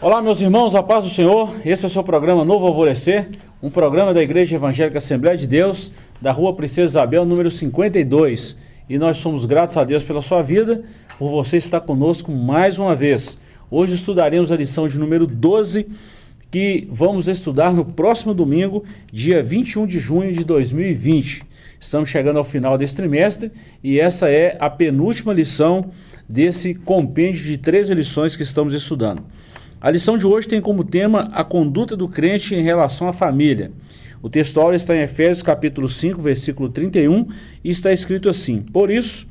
Olá, meus irmãos, a paz do Senhor. Esse é o seu programa Novo Alvorecer, um programa da Igreja Evangélica Assembleia de Deus, da Rua Princesa Isabel, número 52. E nós somos gratos a Deus pela sua vida, por você estar conosco mais uma vez. Hoje estudaremos a lição de número 12, que vamos estudar no próximo domingo, dia 21 de junho de 2020. Estamos chegando ao final desse trimestre e essa é a penúltima lição desse compêndio de três lições que estamos estudando. A lição de hoje tem como tema a conduta do crente em relação à família. O textual está em Efésios capítulo 5, versículo 31, e está escrito assim: Por isso,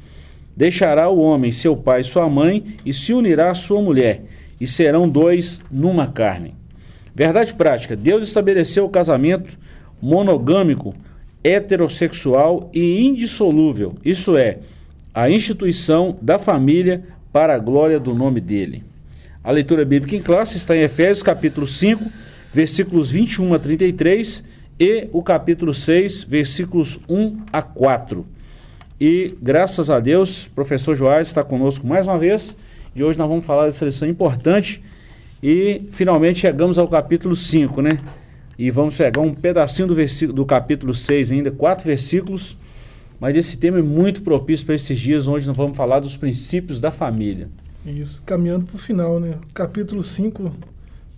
deixará o homem seu pai e sua mãe, e se unirá à sua mulher, e serão dois numa carne. Verdade prática: Deus estabeleceu o casamento monogâmico, heterossexual e indissolúvel, isso é, a instituição da família para a glória do nome dele. A leitura bíblica em classe está em Efésios capítulo 5, versículos 21 a 33 e o capítulo 6, versículos 1 a 4. E graças a Deus, professor Joás está conosco mais uma vez e hoje nós vamos falar dessa lição importante e finalmente chegamos ao capítulo 5, né? E vamos pegar um pedacinho do, versículo, do capítulo 6 ainda, quatro versículos, mas esse tema é muito propício para esses dias onde nós vamos falar dos princípios da família. Isso, caminhando para o final, né? Capítulo 5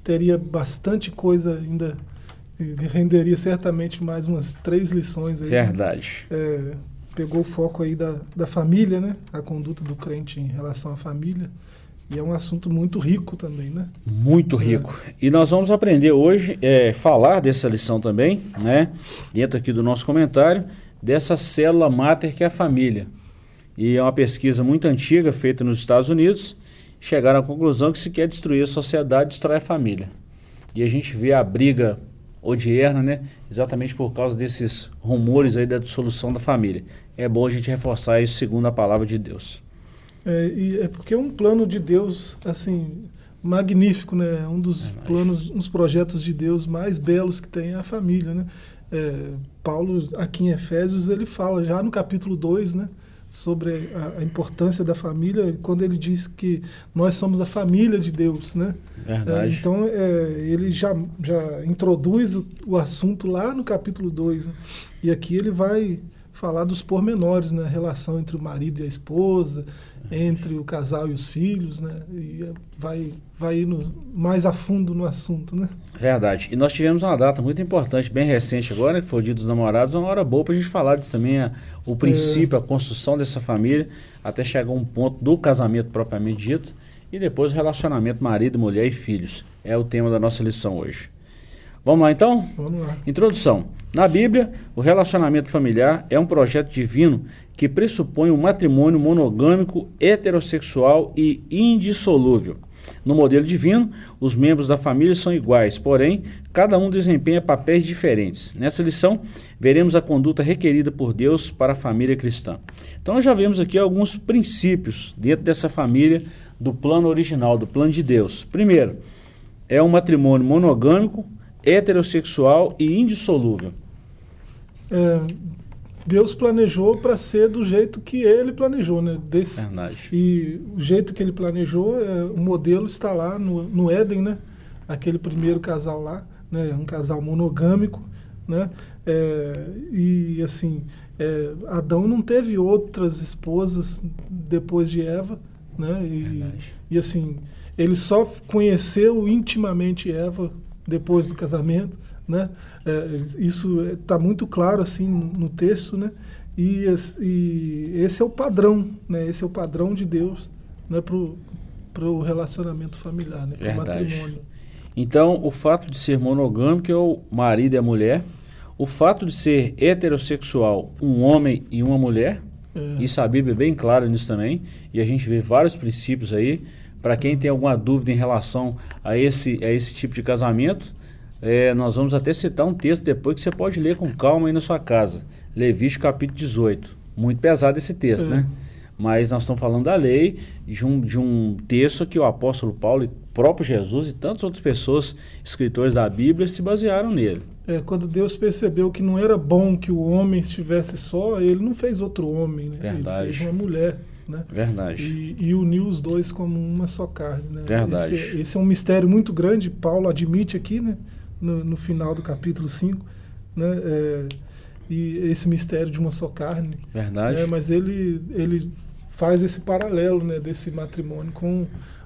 teria bastante coisa ainda, renderia certamente mais umas três lições. Aí, né? Verdade. É, pegou o foco aí da, da família, né? A conduta do crente em relação à família. E é um assunto muito rico também, né? Muito é. rico. É. E nós vamos aprender hoje, é, falar dessa lição também, né? Dentro aqui do nosso comentário, dessa célula máter que é a família. E é uma pesquisa muito antiga, feita nos Estados Unidos, chegaram à conclusão que se quer destruir a sociedade, destrói a família. E a gente vê a briga odierna, né? Exatamente por causa desses rumores aí da dissolução da família. É bom a gente reforçar isso segundo a palavra de Deus. É, e é porque é um plano de Deus, assim, magnífico, né? Um dos é planos, uns projetos de Deus mais belos que tem é a família, né? É, Paulo, aqui em Efésios, ele fala já no capítulo 2, né? Sobre a, a, importância da família quando ele diz que nós somos a família de Deus, né? Verdade. É, então é, ele já, já introduz o, o, assunto lá no capítulo 2 né? e aqui ele vai falar dos pormenores, né? A relação entre o marido e a esposa, entre o casal e os filhos, né? E vai, vai indo mais a fundo no assunto, né? Verdade. E nós tivemos uma data muito importante, bem recente agora, que foi o Dia dos Namorados, uma hora boa para a gente falar disso também, a, o princípio, é. a construção dessa família, até chegar a um ponto do casamento propriamente dito, e depois o relacionamento marido, mulher e filhos. É o tema da nossa lição hoje. Vamos lá então? Vamos lá. Introdução. Na Bíblia, o relacionamento familiar é um projeto divino que pressupõe um matrimônio monogâmico, heterossexual e indissolúvel. No modelo divino, os membros da família são iguais, porém, cada um desempenha papéis diferentes. Nessa lição, veremos a conduta requerida por Deus para a família cristã. Então, nós já vemos aqui alguns princípios dentro dessa família do plano original, do plano de Deus. Primeiro, é um matrimônio monogâmico, heterossexual e indissolúvel. É, Deus planejou para ser do jeito que ele planejou, né? Desse, Verdade. E o jeito que ele planejou, é, o modelo está lá no, no Éden, né? Aquele primeiro casal lá, né? Um casal monogâmico, né? É, e assim, é, Adão não teve outras esposas depois de Eva, né? E, e assim, ele só conheceu intimamente Eva depois do casamento, né? É, isso está muito claro assim no, texto, né? E, e, esse é o padrão, né? Esse é o padrão de Deus, né? Para o relacionamento familiar, né? Para o matrimônio. Então, o fato de ser monogâmico é o marido e a mulher. O fato de ser heterossexual, um homem e uma mulher. É. Isso a Bíblia é bem clara nisso também. E a gente vê vários princípios aí. Para quem tem alguma dúvida em relação a esse, a esse tipo de casamento, é, nós vamos até citar um texto depois que você pode ler com calma aí na sua casa. Levítico capítulo 18. Muito pesado esse texto, é. né? Mas nós estamos falando da lei, de um, de um texto que o apóstolo Paulo, e próprio Jesus e tantas outras pessoas, escritores da Bíblia, se basearam nele. É, quando Deus percebeu que não era bom que o homem estivesse só, ele não fez outro homem, né? Verdade. Ele fez uma mulher. Né? Verdade. E, e uniu os dois como uma só carne, né? Verdade. Esse, esse, é um mistério muito grande, Paulo admite aqui, né? No, no final do capítulo 5, né? É, e esse mistério de uma só carne. Verdade. Né? Mas ele, ele faz esse paralelo, né? Desse matrimônio com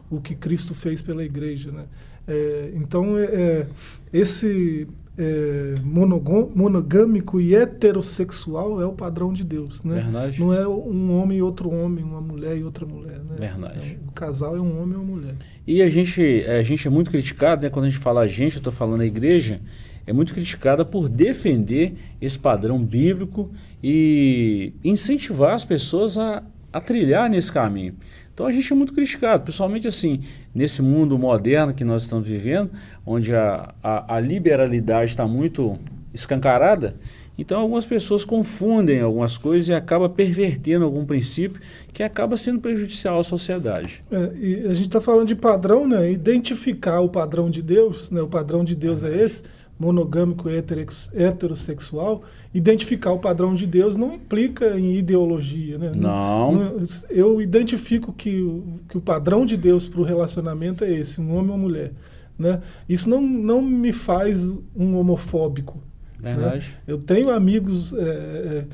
o que Cristo fez pela igreja, né? É, então, é, é esse é, monogâmico e heterossexual é o padrão de Deus, né? Verdade. Não é um homem e outro homem, uma mulher e outra mulher, né? Verdade. É, o casal é um homem e uma mulher. E a gente, a gente é muito criticado, né? Quando a gente fala a gente, eu estou falando a igreja, é muito criticada por defender esse padrão bíblico e incentivar as pessoas a, a trilhar nesse caminho. Então a gente é muito criticado, principalmente assim, nesse mundo moderno que nós estamos vivendo, onde a, a, a liberalidade está muito escancarada, então algumas pessoas confundem algumas coisas e acaba pervertendo algum princípio que acaba sendo prejudicial à sociedade. É, e a gente está falando de padrão, né? Identificar o padrão de Deus, né? O padrão de Deus é esse monogâmico heterossexual, identificar o padrão de Deus não implica em ideologia. Né? Não. Eu identifico que, que o padrão de Deus para o relacionamento é esse, um homem ou mulher. Né? Isso não, não me faz um homofóbico. Né? Verdade. Né? Eu tenho amigos é, é,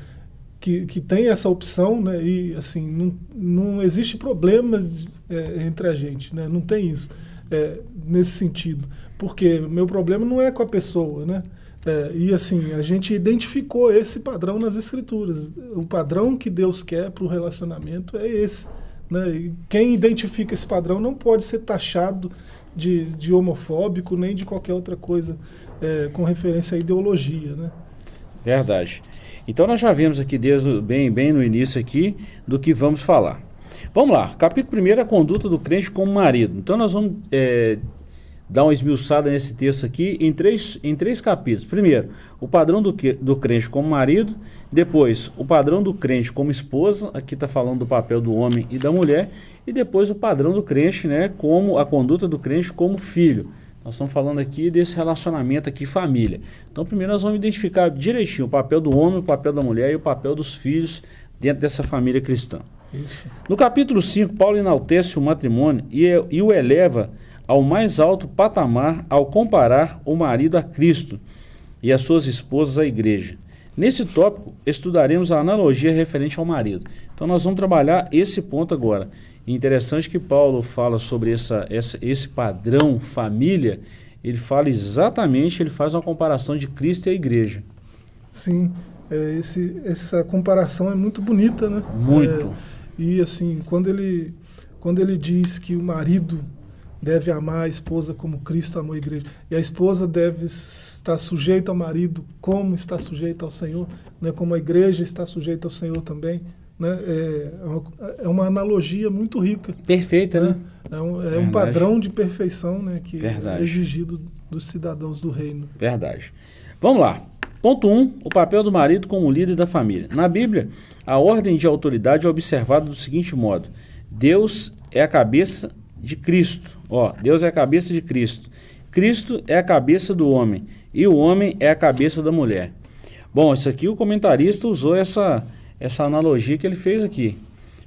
que, que têm essa opção né? e assim, não, não existe problema é, entre a gente, né? não tem isso é, nesse sentido. Porque meu problema não é com a pessoa, né? É, e assim, a gente identificou esse padrão nas escrituras. O padrão que Deus quer para o relacionamento é esse. Né? E quem identifica esse padrão não pode ser taxado de, de homofóbico nem de qualquer outra coisa é, com referência à ideologia. Né? Verdade. Então nós já vimos aqui desde bem, bem no início aqui do que vamos falar. Vamos lá, capítulo 1 é a conduta do crente como marido. Então nós vamos é, dar uma esmiuçada nesse texto aqui em três, em três capítulos. Primeiro, o padrão do, do crente como marido. Depois, o padrão do crente como esposa. Aqui está falando do papel do homem e da mulher. E depois, o padrão do crente, né, como a conduta do crente como filho. Nós estamos falando aqui desse relacionamento aqui família. Então, primeiro nós vamos identificar direitinho o papel do homem, o papel da mulher e o papel dos filhos dentro dessa família cristã. Isso. No capítulo 5, Paulo enaltece o matrimônio e, e o eleva ao mais alto patamar ao comparar o marido a Cristo e as suas esposas à igreja. Nesse tópico, estudaremos a analogia referente ao marido. Então, nós vamos trabalhar esse ponto agora. interessante que Paulo fala sobre essa, essa, esse padrão família, ele fala exatamente, ele faz uma comparação de Cristo e a igreja. Sim, é, esse, essa comparação é muito bonita, né? Muito. É, e assim, quando ele, quando ele diz que o marido deve amar a esposa como Cristo amou a igreja. E a esposa deve estar sujeita ao marido como está sujeita ao Senhor, né? como a igreja está sujeita ao Senhor também. Né? É, é uma, é uma analogia muito rica. Perfeita, né? né? É, um, é um, padrão de perfeição né? que Verdade. é exigido dos cidadãos do reino. Verdade. Vamos lá. Ponto 1. Um, o papel do marido como líder da família. Na Bíblia, a ordem de autoridade é observada do seguinte modo: Deus é a cabeça de Cristo. Ó, Deus é a cabeça de Cristo. Cristo é a cabeça do homem e o homem é a cabeça da mulher. Bom, isso aqui o comentarista usou essa, essa analogia que ele fez aqui.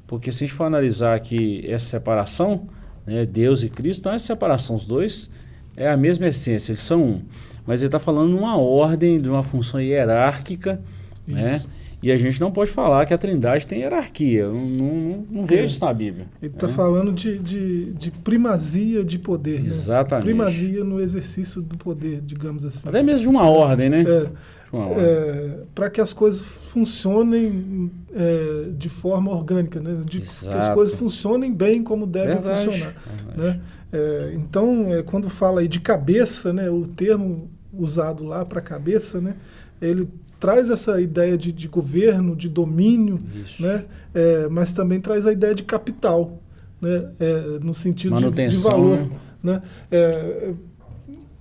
Porque se a gente for analisar aqui essa separação, né, Deus e Cristo, então essa separação, os dois, é a mesma essência, eles são um. Mas ele está falando numa ordem, de uma função hierárquica, né? Isso. né? E a gente não pode falar que a Trindade tem hierarquia. Não, não, não vejo isso na Bíblia. Ele está né? falando de, de, de, primazia de poder. Né? Exatamente. Primazia no exercício do poder, digamos assim. Até mesmo de uma ordem, né? É, é, Para que as coisas funcionem é, de forma orgânica, né? De, que as coisas funcionem bem como devem Verdade. funcionar. Né? É, então, é, quando fala aí de cabeça, né? o termo usado lá para cabeça, né? ele traz essa ideia de, de governo, de domínio, né? É, mas também traz a ideia de capital, né? É, no sentido de, de, valor. Né? né? É,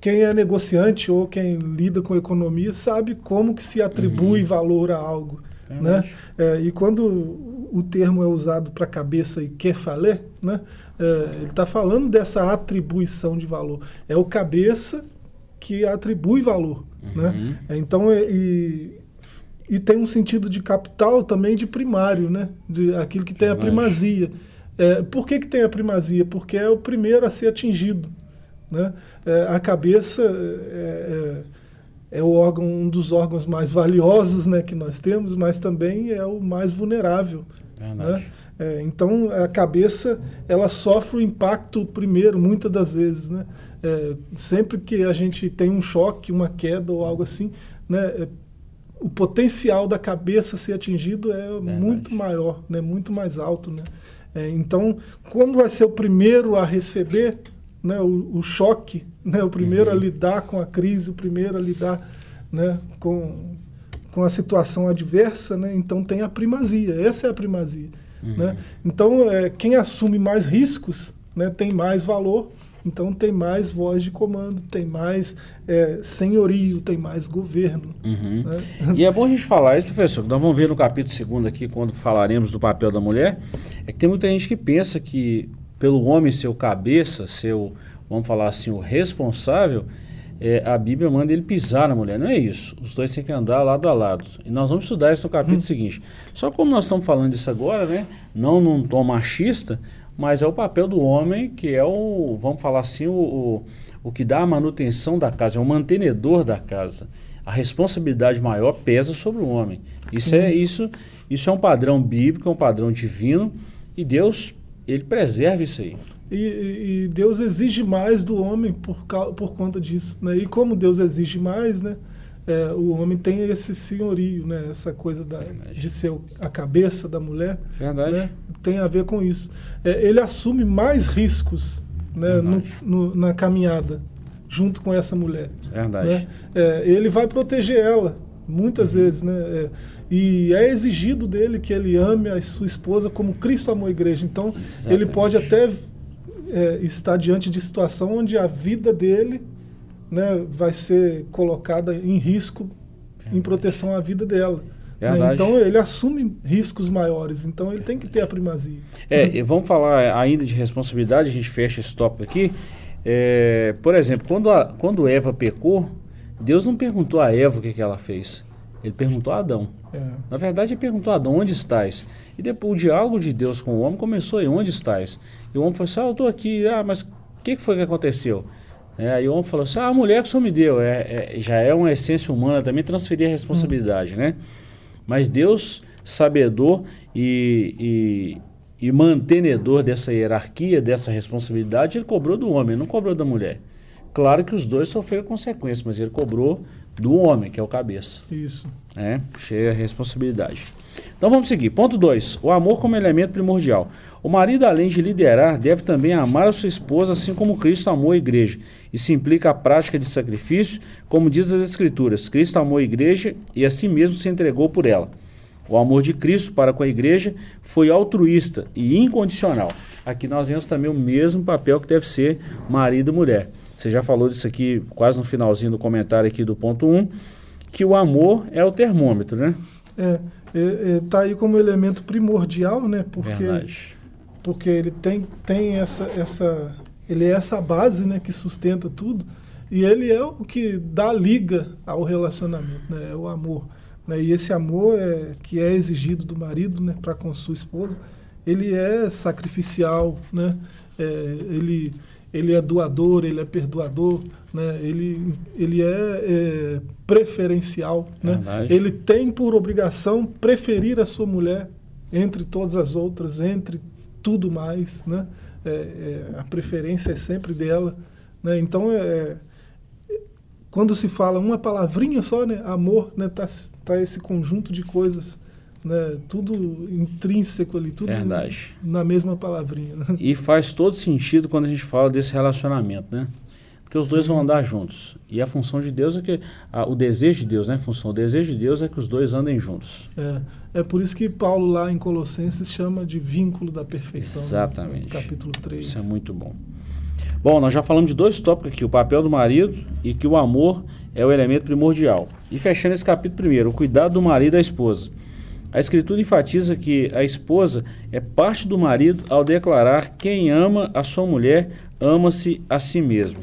quem é negociante ou quem lida com economia sabe como que se atribui uhum. valor a algo. É né? É, e quando o termo é usado para cabeça e quefaler, né? É, ele está falando dessa atribuição de valor. É o cabeça que atribui valor. Né? Uhum. Né? Então, e, e tem um sentido de capital também de primário, né? De aquilo que tem a primazia. É, por que, que tem a primazia? Porque é o primeiro a ser atingido. Né? É, a cabeça é, é, é, o órgão, um dos órgãos mais valiosos né, que nós temos, mas também é o mais vulnerável. Né? É, então a cabeça ela sofre o impacto primeiro, muitas das vezes. Né? É, sempre que a gente tem um choque, uma queda ou algo assim, né, é, o potencial da cabeça ser atingido é Verdade. muito maior, né, muito mais alto. Né? É, então, quando vai ser o primeiro a receber né, o, o choque, né, o primeiro uhum. a lidar com a crise, o primeiro a lidar né, com, com a situação adversa, né, então tem a primazia, essa é a primazia. Uhum. Né? Então, é, quem assume mais riscos né, tem mais valor, então tem mais voz de comando, tem mais é, senhorio, tem mais governo. Uhum. Né? E é bom a gente falar isso, professor, nós vamos ver no capítulo 2 aqui, quando falaremos do papel da mulher, é que tem muita gente que pensa que pelo homem ser o cabeça, ser o, vamos falar assim, o responsável, é, a Bíblia manda ele pisar na mulher. Não é isso. Os dois têm que andar lado a lado. E nós vamos estudar isso no capítulo hum. seguinte. Só como nós estamos falando disso agora, né? Não num tom machista, mas é o papel do homem que é o, vamos falar assim, o, o, o que dá a manutenção da casa, é o mantenedor da casa. A responsabilidade maior pesa sobre o homem. Isso é, isso, isso é um padrão bíblico, é um padrão divino, e Deus ele preserva isso aí. E, e, Deus exige mais do homem por, por conta disso. Né? E como Deus exige mais, né? É, o homem tem esse senhorio, né? essa coisa da, de ser a cabeça da mulher. Verdade. Né? Tem a ver com isso. É, ele assume mais riscos né? no, no, na caminhada junto com essa mulher. Verdade. Né? É, ele vai proteger ela, muitas uhum. vezes. Né? É, e é exigido dele que ele ame a sua esposa como Cristo amou a igreja. Então, Exatamente. ele pode até é, estar diante de situação onde a vida dele né, vai ser colocada em risco Verdade. em proteção à vida dela. Né? Então ele assume riscos maiores, então ele tem que ter a primazia. É, e vamos falar ainda de responsabilidade, a gente fecha esse tópico aqui. É, por exemplo, quando, a, quando Eva pecou, Deus não perguntou a Eva o que, que ela fez. Ele perguntou a Adão. É. Na verdade, ele perguntou a Adão, onde estás? E depois o diálogo de Deus com o homem começou aí, onde estás? E o homem falou assim, ah, eu estou aqui, ah, mas o que, que foi que aconteceu? É, aí o homem falou assim, ah, a mulher que o senhor me deu, é, é, já é uma essência humana também transferir a responsabilidade, hum. né? Mas Deus, sabedor e, e, e mantenedor dessa hierarquia, dessa responsabilidade, ele cobrou do homem, não cobrou da mulher. Claro que os dois sofreram consequências, mas ele cobrou do homem, que é o cabeça. Isso. É, cheia a responsabilidade. Então vamos seguir. Ponto 2. O amor como elemento primordial. O marido, além de liderar, deve também amar a sua esposa, assim como Cristo amou a igreja. Isso implica a prática de sacrifício, como diz as Escrituras. Cristo amou a igreja e a si mesmo se entregou por ela. O amor de Cristo para com a igreja foi altruísta e incondicional. Aqui nós vemos também o mesmo papel que deve ser marido e mulher. Você já falou disso aqui quase no finalzinho do comentário aqui do ponto 1, um, que o amor é o termômetro, né? É, é, é, tá aí como elemento primordial, né? Porque, Verdade. porque ele tem, tem essa, essa, ele é essa base, né, que sustenta tudo, e ele é o que dá liga ao relacionamento, né? É o amor. Né? E esse amor é, que é exigido do marido, né, para com sua esposa, ele é sacrificial, né? É, ele ele é doador, ele é perdoador, né? ele, ele é, é preferencial. Né? Ele tem por obrigação preferir a sua mulher entre todas as outras, entre tudo mais. Né? É, é, a preferência é sempre dela. Né? Então, é, quando se fala uma palavrinha só, né? amor, está né? Tá, tá esse conjunto de coisas né? Tudo intrínseco ali, tudo Verdade. na mesma palavrinha. Né? E faz todo sentido quando a gente fala desse relacionamento, né? Porque os Sim. dois vão andar juntos. E a função de Deus é que a, o desejo de Deus, né? A função, o desejo de Deus é que os dois andem juntos. É, é por isso que Paulo lá em Colossenses chama de vínculo da perfeição. Né? Exatamente. Né? Capítulo 3. Isso é muito bom. Bom, nós já falamos de dois tópicos aqui, o papel do marido e que o amor é o elemento primordial. E fechando esse capítulo primeiro, o cuidado do marido e da esposa. A Escritura enfatiza que a esposa é parte do marido ao declarar: quem ama a sua mulher ama-se a si mesmo.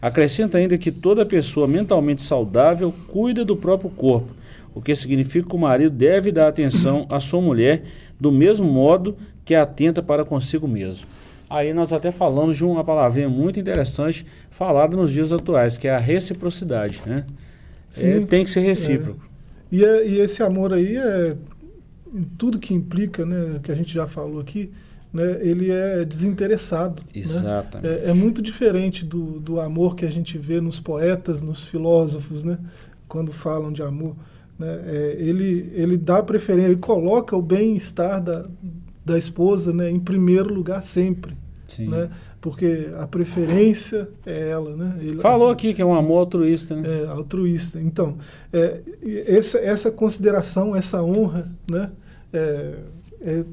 Acrescenta ainda que toda pessoa mentalmente saudável cuida do próprio corpo. o que significa que o marido deve dar atenção à sua mulher do mesmo modo que atenta para consigo mesmo. Aí nós até falamos de uma palavrinha muito interessante falada nos dias atuais, que é a reciprocidade. Né? É, tem que ser recíproco. É. E, é, e, esse amor aí é tudo que implica, né, que a gente já falou aqui, né, ele é desinteressado. Né? Exatamente. Né? É, é, muito diferente do, do amor que a gente vê nos poetas, nos filósofos, né, quando falam de amor. Né? É, ele, ele dá preferência, ele coloca o bem-estar da, da esposa né, em primeiro lugar sempre. Sim. Né? Porque a preferência é ela. Né? Ele, Falou aqui que é um amor altruísta. Né? É, altruísta. Então, é, essa, essa consideração, essa honra né, é, é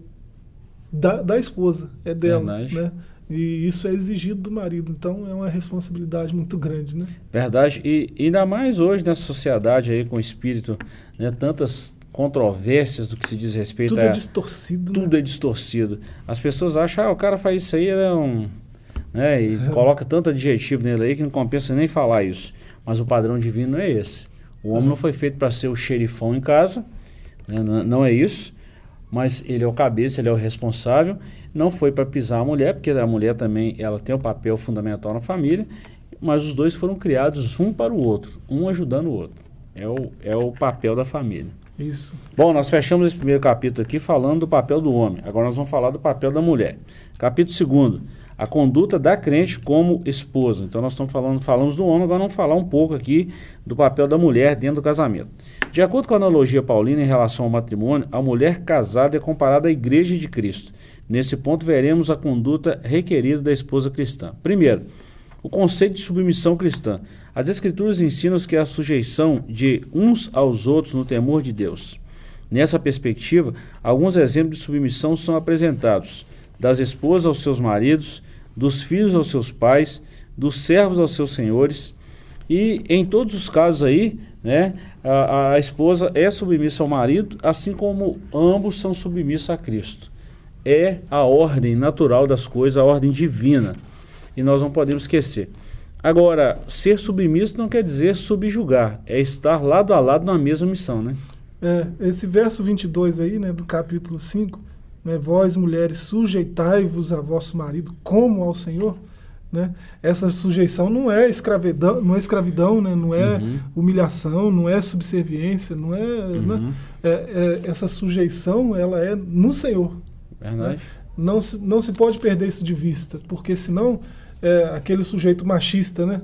da, da esposa, é dela. Né? E isso é exigido do marido. Então é uma responsabilidade muito grande, né? Verdade. E ainda mais hoje nessa sociedade aí com o espírito, né, tantas controvérsias do que se diz respeito tudo a... Tudo é distorcido. Tudo né? é distorcido. As pessoas acham, ah, o cara faz isso aí, ele é um... Né, e coloca tanto adjetivo nele aí que não compensa nem falar isso. Mas o padrão divino não é esse. O homem não foi feito para ser o xerifão em casa, né, não, não é isso. Mas ele é o cabeça, ele é o responsável. Não foi para pisar a mulher, porque a mulher também ela tem um papel fundamental na família. Mas os dois foram criados um para o outro, um ajudando o outro. É o, é o papel da família. Isso. Bom, nós fechamos esse primeiro capítulo aqui falando do papel do homem. Agora nós vamos falar do papel da mulher. Capítulo segundo, a conduta da crente como esposa. Então nós estamos falando, falamos do homem, agora vamos falar um pouco aqui do papel da mulher dentro do casamento. De acordo com a analogia paulina em relação ao matrimônio, a mulher casada é comparada à igreja de Cristo. Nesse ponto veremos a conduta requerida da esposa cristã. Primeiro, o conceito de submissão cristã. As Escrituras ensinam que é a sujeição de uns aos outros no temor de Deus. Nessa perspectiva, alguns exemplos de submissão são apresentados: das esposas aos seus maridos, dos filhos aos seus pais, dos servos aos seus senhores. E em todos os casos aí, né, a, a esposa é submissa ao marido, assim como ambos são submissos a Cristo. É a ordem natural das coisas, a ordem divina e nós não podemos esquecer. Agora, ser submisso não quer dizer subjugar, é estar lado a lado na mesma missão, né? É, esse verso 22 aí, né, do capítulo 5, né, vós mulheres sujeitai-vos a vosso marido como ao Senhor, né? Essa sujeição não é escravidão, não é escravidão, né? não é uhum. humilhação, não é subserviência, não é, uhum. né? é, é, essa sujeição ela é no Senhor. Né? Não se, não se pode perder isso de vista, porque senão é, aquele sujeito machista, né?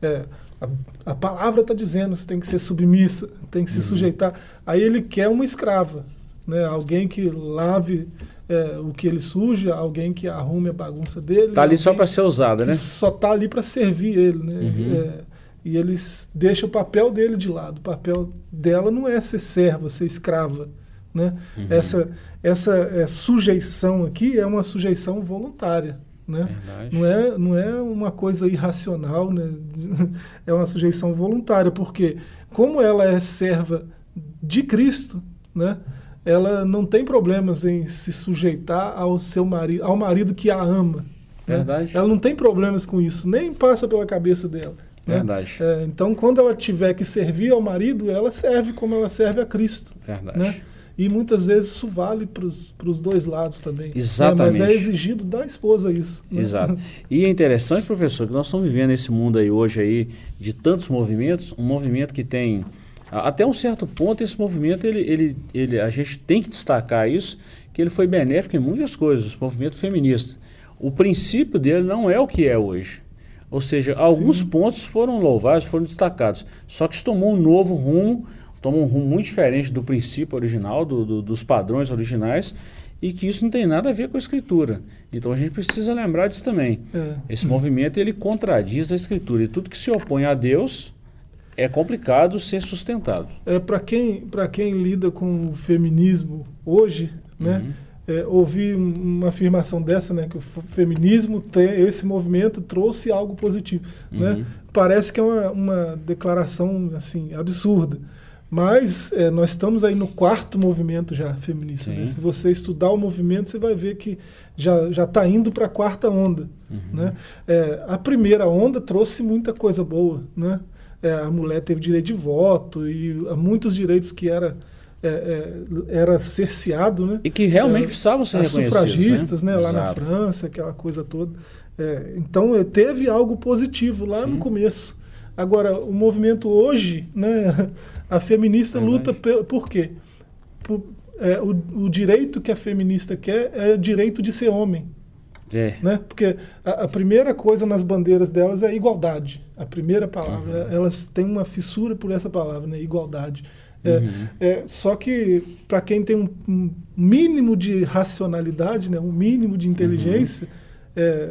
É, a, a, palavra está dizendo, você tem que ser submissa, tem que se uhum. sujeitar. Aí ele quer uma escrava, né? Alguém que lave é, o que ele suja, alguém que arrume a bagunça dele. Está ali só para ser usada, né? Só está ali para servir ele, né? Uhum. É, e eles deixam o papel dele de lado. O papel dela não é ser serva, ser escrava, né? Uhum. Essa, essa é, sujeição aqui é uma sujeição voluntária. Né? Não, é, não é uma coisa irracional, né? é uma sujeição voluntária, porque como ela é serva de Cristo, né? Ela não tem problemas em se sujeitar ao seu marido, ao marido que a ama. Né? Ela não tem problemas com isso, nem passa pela cabeça dela. Né? Verdade. É, então, quando ela tiver que servir ao marido, ela serve como ela serve a Cristo. Verdade. Né? E muitas vezes isso vale para os dois lados também. Exatamente. Né? Mas é exigido da esposa isso. Né? Exato. E é interessante, professor, que nós estamos vivendo esse mundo aí hoje aí de tantos movimentos, um movimento que tem até um certo ponto esse movimento ele, ele, ele a gente tem que destacar isso que ele foi benéfico em muitas coisas, o movimento feminista. O princípio dele não é o que é hoje. Ou seja, alguns Sim. pontos foram louvados, foram destacados. Só que isso tomou um novo rumo toma um rumo muito diferente do princípio original, do, do, dos padrões originais, e que isso não tem nada a ver com a escritura. Então a gente precisa lembrar disso também. É. Esse movimento ele contradiz a escritura e tudo que se opõe a Deus é complicado ser sustentado. É para quem para quem lida com o feminismo hoje, né? Uhum. É, ouvir uma afirmação dessa, né, que o feminismo tem esse movimento trouxe algo positivo, né? uhum. né? Parece que é uma, uma declaração assim absurda. Mas é, nós estamos aí no quarto movimento já feminista. Né? Se você estudar o movimento, você vai ver que já está indo para a quarta onda. Uhum. Né? É, a primeira onda trouxe muita coisa boa. Né? É, a mulher teve direito de voto e muitos direitos que era é, é, era cerceado, né? E que realmente é, precisavam ser as reconhecidos. sufragistas, né? né? Lá na França, aquela coisa toda. É, então é, teve algo positivo lá Sim. no começo. Agora, o movimento hoje, né? A feminista luta por, por quê? Por, é, o, o direito que a feminista quer é o direito de ser homem. É. Né? Porque a, a, primeira coisa nas bandeiras delas é igualdade. A primeira palavra. Uhum. Elas têm uma fissura por essa palavra, né? igualdade. É, uhum. é, só que para quem tem um, um, mínimo de racionalidade, né, um mínimo de inteligência, uhum. é,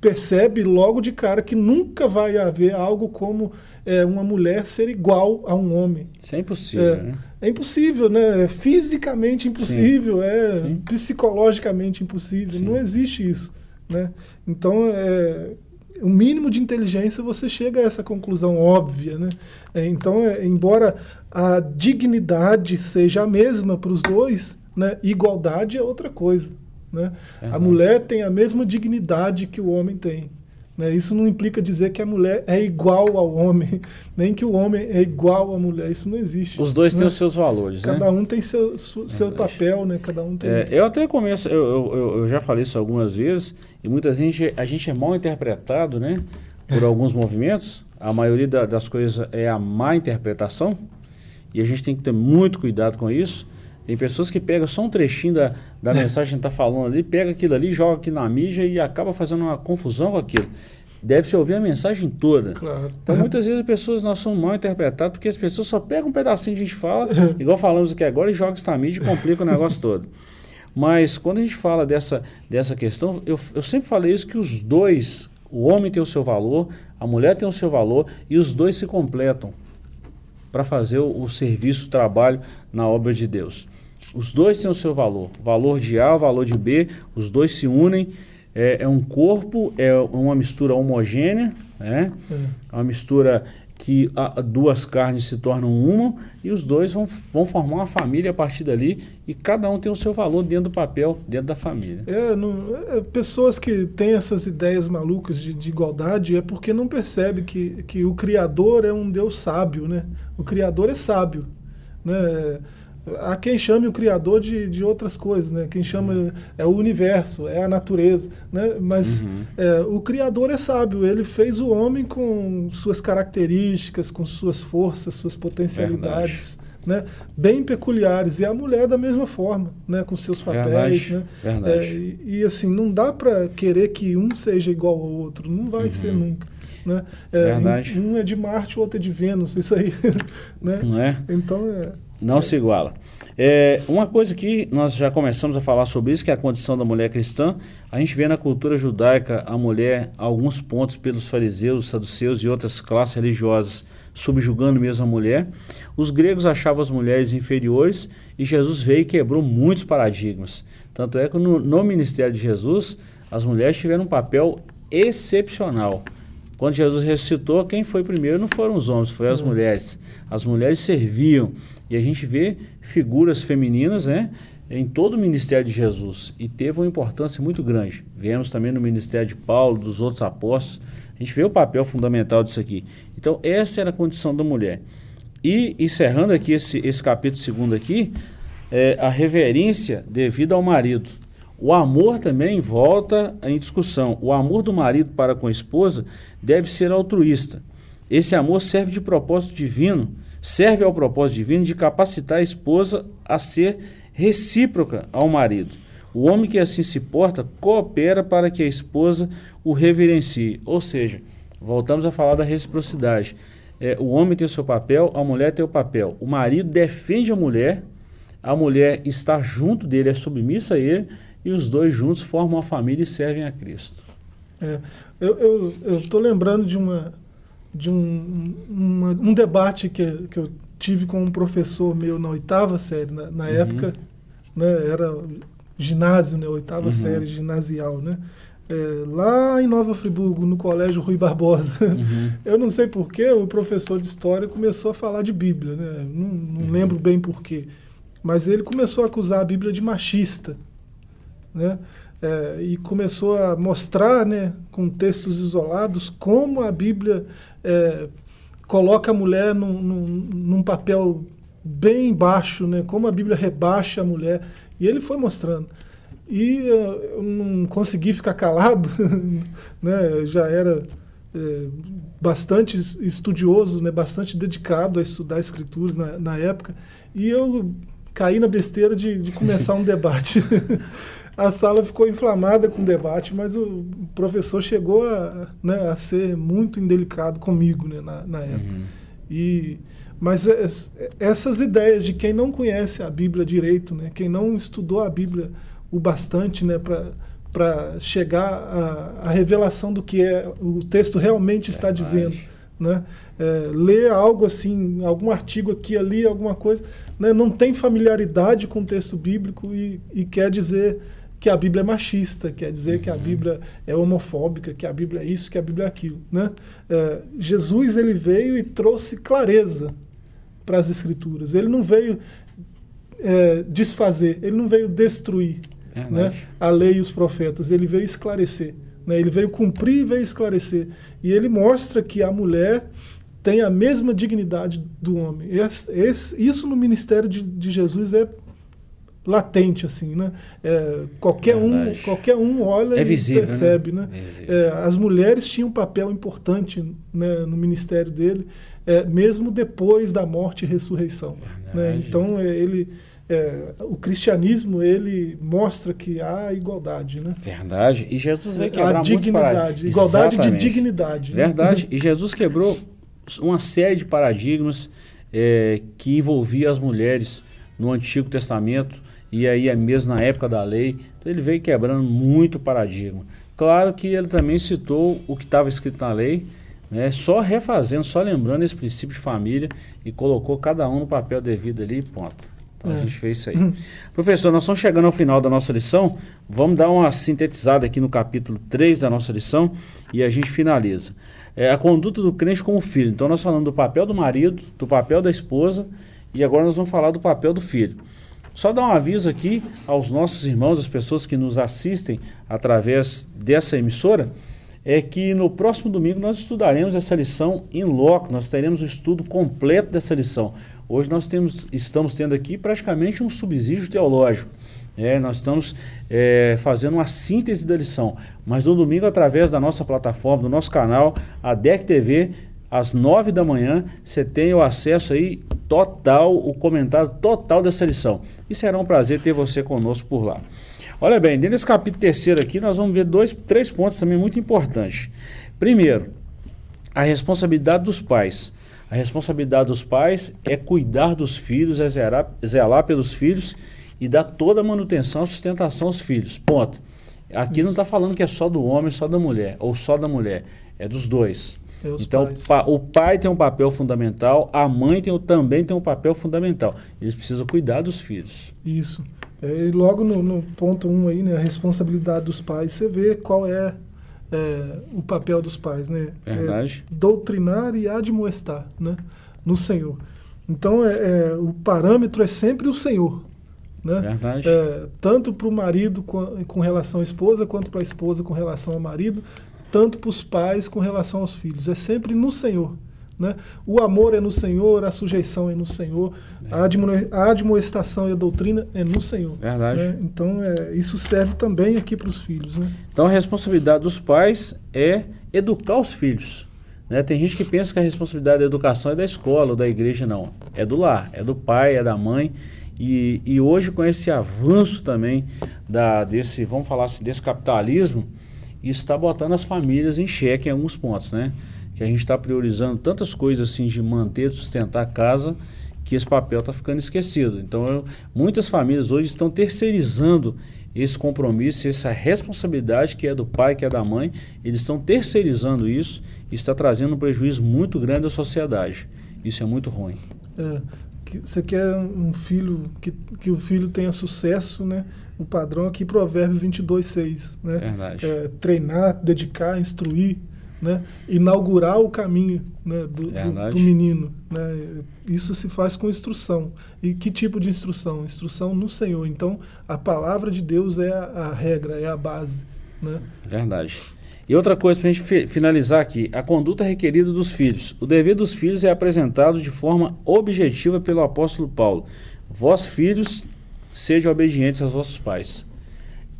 percebe logo de cara que nunca vai haver algo como é, uma mulher ser igual a um homem. Isso é impossível. É, né? é impossível, né? É fisicamente impossível, Sim. é Sim. psicologicamente impossível. Sim. Não existe isso. Né? Então, é, o mínimo de inteligência você chega a essa conclusão óbvia. Né? É, então, é, embora a dignidade seja a mesma para os dois, né? igualdade é outra coisa. Né? Uhum. A mulher tem a mesma dignidade que o homem tem. Né? Isso não implica dizer que a mulher é igual ao homem, nem que o homem é igual à mulher. Isso não existe. Os dois né? têm os seus valores. Cada né? um tem seu, seu papel, né? cada um tem. É, eu até começo, eu, eu, eu, já falei isso algumas vezes, e muitas vezes a gente é mal interpretado né? por alguns movimentos. A maioria da, das coisas é a má interpretação, e a gente tem que ter muito cuidado com isso. Tem pessoas que pegam só um trechinho da, da mensagem que está falando ali, pega aquilo ali, joga aqui na mídia e acaba fazendo uma confusão com aquilo. Deve-se ouvir a mensagem toda. Claro. Então, muitas vezes as pessoas nós somos mal interpretadas porque as pessoas só pegam um pedacinho que a gente fala, igual falamos aqui agora, e jogam isso na mídia e complica o negócio todo. Mas quando a gente fala dessa, dessa questão, eu, eu sempre falei isso que os dois, o homem tem o seu valor, a mulher tem o seu valor e os dois se completam para fazer o, o serviço, o trabalho na obra de Deus. Os dois têm o seu valor. Valor de A, valor de B, os dois se unem. É, é um corpo, é uma mistura homogênea, né? É uma mistura que a, duas carnes se tornam uma e os dois vão, vão formar uma família a partir dali e cada um tem o seu valor dentro do papel, dentro da família. É, não, é, pessoas que têm essas ideias malucas de, de, igualdade é porque não percebe que, que o Criador é um Deus sábio, né? O Criador é sábio, né? Há quem chame o Criador de, de outras coisas, né? Quem chama é o universo, é a natureza, né? Mas uhum. é, o Criador é sábio, ele fez o homem com suas características, com suas forças, suas potencialidades. Né, bem peculiares e a mulher da mesma forma, né, com seus papéis, Verdade. né? Verdade. É, e, e, assim não dá para querer que um seja igual ao outro, não vai uhum. ser nunca, né? É, Verdade. Um, um, é de Marte, o outro é de Vênus, isso aí, né? Não é? Então é não se iguala. É, uma coisa que nós já começamos a falar sobre isso, que é a condição da mulher cristã, a gente vê na cultura judaica a mulher, alguns pontos pelos fariseus, saduceus e outras classes religiosas, subjugando mesmo a mulher. Os gregos achavam as mulheres inferiores e Jesus veio e quebrou muitos paradigmas. Tanto é que no, no ministério de Jesus, as mulheres tiveram um papel excepcional. Quando Jesus ressuscitou, quem foi primeiro não foram os homens, foram as uhum. mulheres. As mulheres serviam. E a gente vê figuras femininas né, em todo o ministério de Jesus. E teve uma importância muito grande. Vemos também no ministério de Paulo, dos outros apóstolos. A gente vê o papel fundamental disso aqui. Então, essa era a condição da mulher. E, encerrando aqui esse, esse capítulo segundo aqui, é, a reverência devida ao marido. O amor também volta em discussão. O amor do marido para com a esposa deve ser altruísta. Esse amor serve de propósito divino, serve ao propósito divino de capacitar a esposa a ser recíproca ao marido. O homem que assim se porta coopera para que a esposa o reverencie. Ou seja, voltamos a falar da reciprocidade. É, o homem tem o seu papel, a mulher tem o papel. O marido defende a mulher, a mulher está junto dele, é submissa a ele e os dois juntos formam uma família e servem a Cristo. É, eu estou lembrando de, uma, de um, uma, um debate que, que eu tive com um professor meu na oitava série, na, na uhum. época, né, era ginásio, né, oitava uhum. série ginasial, né? É, lá em Nova Friburgo, no colégio Rui Barbosa. Uhum. Eu não sei porquê, o professor de história começou a falar de Bíblia, né? Não, não uhum. lembro bem porquê. Mas ele começou a acusar a Bíblia de machista né? É, e começou a mostrar, né, com textos isolados, como a Bíblia é, coloca a mulher num, num, num papel bem baixo, né? Como a Bíblia rebaixa a mulher. E ele foi mostrando. E uh, eu não consegui ficar calado, né? já era é, bastante estudioso, né? bastante dedicado a estudar escrituras na, na época. E eu caí na besteira de, de começar um debate. a sala ficou inflamada com o debate, mas o professor chegou a, né, a ser muito indelicado comigo né, na, na época. Uhum. E mas é, é, essas ideias de quem não conhece a Bíblia direito, né, quem não estudou a Bíblia o bastante né, para chegar à, revelação do que é, o texto realmente está dizendo. Né? É, ler algo assim, algum artigo aqui, ali, alguma coisa, né, não tem familiaridade com o texto bíblico e, e quer dizer que a Bíblia é machista, quer dizer uhum. que a uhum. Bíblia é homofóbica, que a Bíblia é isso, que a Bíblia é aquilo. Né? É, Jesus ele veio e trouxe clareza para as Escrituras. Ele não veio é, desfazer, ele não veio destruir é né, a lei e os profetas, ele veio esclarecer. Né, ele veio cumprir e veio esclarecer. E ele mostra que a mulher tem a mesma dignidade do homem. Esse, esse, isso no ministério de, de Jesus é latente assim, né? É, qualquer um, qualquer um olha é visível, e né? percebe, né? né? É, as mulheres tinham um papel importante né, no ministério dele é, mesmo depois da morte e ressurreição. Né? Então, ele, é, o cristianismo ele mostra que há igualdade. Né? Verdade. E Jesus veio quebrar a dignidade, igualdade Exatamente. de dignidade. Né? Verdade. Né? E Jesus quebrou uma série de paradigmas é, que envolvia as mulheres no Antigo Testamento e aí é mesmo na época da lei. Então, ele veio quebrando muito paradigma. Claro que ele também citou o que estava escrito na lei, né, só refazendo, só lembrando esse princípio de família e colocou cada um no papel devido ali e ponto. Então é. a gente fez isso aí. Professor, nós estamos chegando ao final da nossa lição. Vamos dar uma sintetizada aqui no capítulo 3 da nossa lição e a gente finaliza. É a conduta do crente com o filho. Então nós falamos do papel do marido, do papel da esposa e agora nós vamos falar do papel do filho. Só dar um aviso aqui aos nossos irmãos, as pessoas que nos assistem através dessa emissora é que no próximo domingo nós estudaremos essa lição em loco, nós teremos o estudo completo dessa lição. Hoje nós temos, estamos tendo aqui praticamente um subsídio teológico. É, nós estamos é, fazendo uma síntese da lição, mas no domingo, através da nossa plataforma, do nosso canal, a DEC TV, às nove da manhã, você tem o acesso aí total, o comentário total dessa lição. E será um prazer ter você conosco por lá. Olha bem, dentro desse capítulo terceiro aqui, nós vamos ver dois, três pontos também muito importantes. Primeiro, a responsabilidade dos pais. A responsabilidade dos pais é cuidar dos filhos, é zelar, zelar pelos filhos e dar toda a manutenção, sustentação aos filhos. Ponto. Aqui não está falando que é só do homem, só da mulher, ou só da mulher. É dos dois. É então, pa, o pai tem um papel fundamental, a mãe tem, também tem um papel fundamental. Eles precisam cuidar dos filhos. Isso. É, e logo no, no ponto 1 um aí, né, a responsabilidade dos pais, você vê qual é, é o papel dos pais, né? Verdade. É doutrinar e admoestar, né? No Senhor. Então, é, é o parâmetro é sempre o Senhor. Né? Verdade. É, tanto para o marido com, com relação à esposa, quanto para a esposa com relação ao marido, tanto para os pais com relação aos filhos. É sempre no Senhor. Né? O amor é no Senhor, a sujeição é no Senhor, é. a, admo a admoestação e a doutrina é no Senhor. Verdade. Né? Então, é, isso serve também aqui para os filhos. Né? Então, a responsabilidade dos pais é educar os filhos. Né? Tem gente que pensa que a responsabilidade da educação é da escola ou da igreja, não. É do lar, é do pai, é da mãe. E, e hoje, com esse avanço também da, desse, vamos falar assim, desse capitalismo, isso está botando as famílias em xeque em alguns pontos, né? que a gente está priorizando tantas coisas assim de manter, de sustentar a casa, que esse papel está ficando esquecido. Então, eu, muitas famílias hoje estão terceirizando esse compromisso, essa responsabilidade que é do pai, que é da mãe, eles estão terceirizando isso e está trazendo um prejuízo muito grande à sociedade. Isso é muito ruim. É, você quer um filho, que, que o filho tenha sucesso, né? O padrão aqui, Provérbio 22, 6. Né? Verdade. É, treinar, dedicar, instruir, né, inaugurar o caminho né, do, do, do, menino. Né? Isso se faz com instrução. E que tipo de instrução? Instrução no Senhor. Então, a palavra de Deus é a, a regra, é a base. Né? Verdade. E outra coisa para a gente finalizar aqui, a conduta requerida dos filhos. O dever dos filhos é apresentado de forma objetiva pelo apóstolo Paulo. Vós, filhos, sejam obedientes aos vossos pais.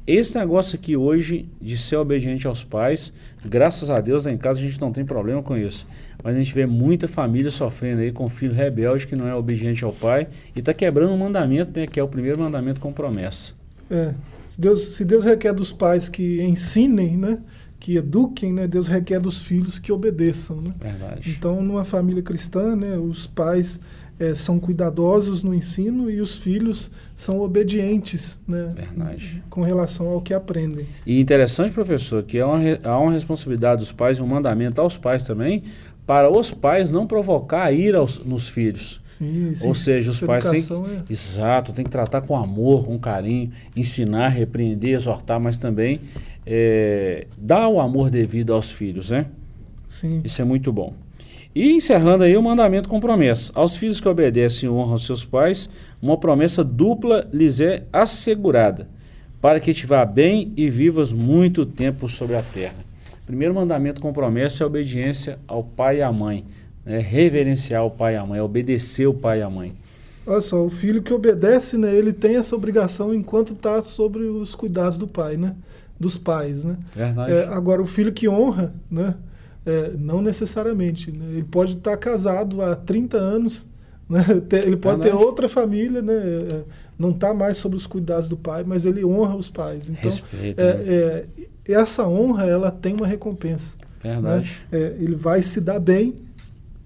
Esse negócio aqui hoje de ser obediente aos pais, graças a Deus lá em casa a gente não tem problema com isso. Mas a gente vê muita família sofrendo aí com filho rebelde que não é obediente ao pai e está quebrando um mandamento, né, que é o primeiro mandamento com promessa. É, Deus, se Deus requer dos pais que ensinem, né, que eduquem, né, Deus requer dos filhos que obedeçam. Né? Verdade. Então, numa família cristã, né, os pais é, são cuidadosos no ensino e os filhos são obedientes né, Verdade. com relação ao que aprendem. E interessante, professor, que há uma, há uma responsabilidade dos pais, um mandamento aos pais também, para os pais não provocar ira aos, nos filhos. Sim, Ou seja, os pais têm é... exato, tem que tratar com amor, com carinho, ensinar, repreender, exortar, mas também é, dar o amor devido aos filhos, né? Sim. Isso é muito bom. E encerrando aí o mandamento com promessa. Aos filhos que obedecem e honram seus pais, uma promessa dupla lhes é assegurada, para que te vá bem e vivas muito tempo sobre a terra. Primeiro mandamento com promessa é a obediência ao pai e à mãe. Né? Reverenciar o pai e a mãe, obedecer o pai e a mãe. Olha só, o filho que obedece, né, ele tem essa obrigação enquanto está sobre os cuidados do pai, né? Dos pais, né? Verdade. É, agora, o filho que honra, né? É, não necessariamente. Né? Ele pode estar casado há 30 anos, né? ele pode ter outra família, né? É, não está mais sobre os cuidados do pai, mas ele honra os pais. Então, Respeita, é, né? é, essa honra ela tem uma recompensa. Verdade. Né? É, ele vai se dar bem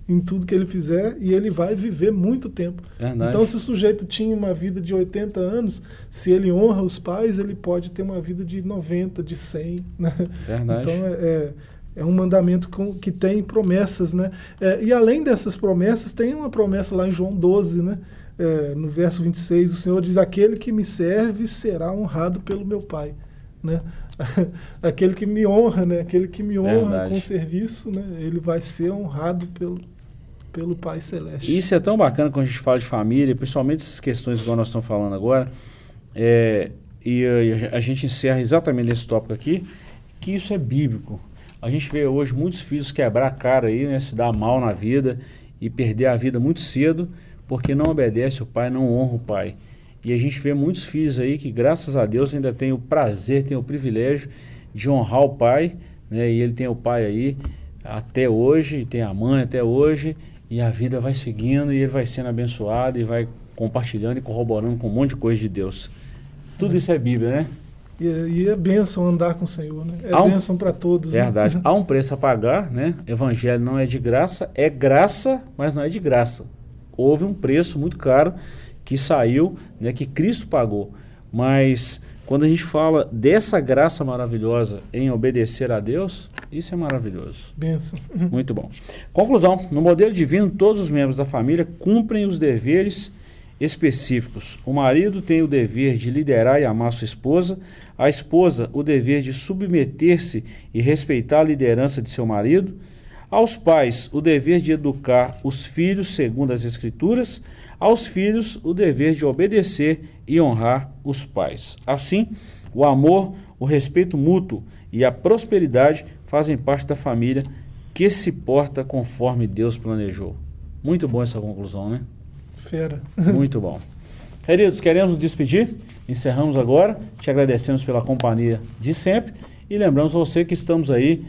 em tudo que ele fizer e ele vai viver muito tempo. Verdade. Então, se o sujeito tinha uma vida de 80 anos, se ele honra os pais, ele pode ter uma vida de 90, de 100. Né? Verdade. Então, é, é um mandamento com, que tem promessas, né? É, e além dessas promessas, tem uma promessa lá em João 12, né? É, no verso 26, o Senhor diz: Aquele que me serve será honrado pelo meu Pai. Né? Aquele que me honra, né? Aquele que me honra Verdade. com serviço, né? ele vai ser honrado pelo, pelo Pai Celeste. Isso é tão bacana quando a gente fala de família, principalmente essas questões que nós estamos falando agora. É, e a, a gente encerra exatamente nesse tópico aqui, que isso é bíblico. A gente vê hoje muitos filhos quebrar a cara aí, né, se dar mal na vida e perder a vida muito cedo porque não obedece o pai, não honra o pai. E a gente vê muitos filhos aí que, graças a Deus, ainda tem o prazer, tem o privilégio de honrar o pai, né? E ele tem o pai aí até hoje, tem a mãe até hoje, e a vida vai seguindo e ele vai sendo abençoado e vai compartilhando e corroborando com um monte de coisa de Deus. Tudo isso é Bíblia, né? E, e é bênção andar com o Senhor, né? É um, bênção para todos. Verdade. Né? Há um preço a pagar, né? Evangelho não é de graça, é graça, mas não é de graça. Houve um preço muito caro que saiu, né, que Cristo pagou. Mas quando a gente fala dessa graça maravilhosa em obedecer a Deus, isso é maravilhoso. Benção. Muito bom. Conclusão: no modelo divino, todos os membros da família cumprem os deveres específicos. O marido tem o dever de liderar e amar sua esposa, a esposa o dever de submeter-se e respeitar a liderança de seu marido, aos pais o dever de educar os filhos segundo as escrituras, aos filhos o dever de obedecer e honrar os pais. Assim, o amor, o respeito mútuo e a prosperidade fazem parte da família que se porta conforme Deus planejou. Muito bom essa conclusão, né? Fera. Muito bom. Queridos, queremos nos despedir. Encerramos agora. Te agradecemos pela companhia de sempre. E lembramos você que estamos aí